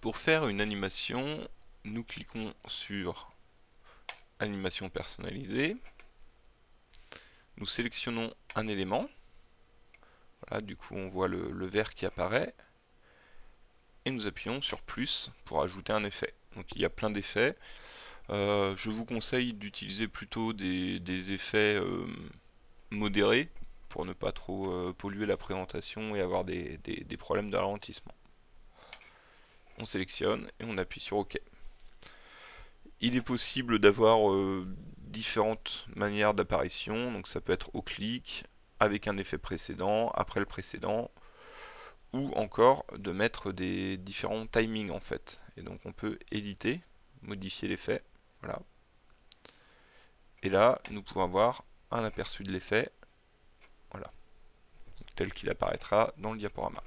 Pour faire une animation, nous cliquons sur animation personnalisée. Nous sélectionnons un élément. Voilà, du coup on voit le, vert qui apparaît. Et nous appuyons sur plus pour ajouter un effet. Donc il y a plein d'effets. Euh, je vous conseille d'utiliser plutôt des, effets euh, modérés pour ne pas trop euh, polluer la présentation et avoir des, problèmes de ralentissement. On sélectionne et on appuie sur OK. Il est possible d'avoir différentes manières d'apparition, donc ça peut être au clic, avec un effet précédent, après le précédent, ou encore de mettre des différents timings en fait. Et donc on peut éditer, modifier l'effet, voilà. Et là, nous pouvons avoir un aperçu de l'effet, voilà, tel qu'il apparaîtra dans le diaporama.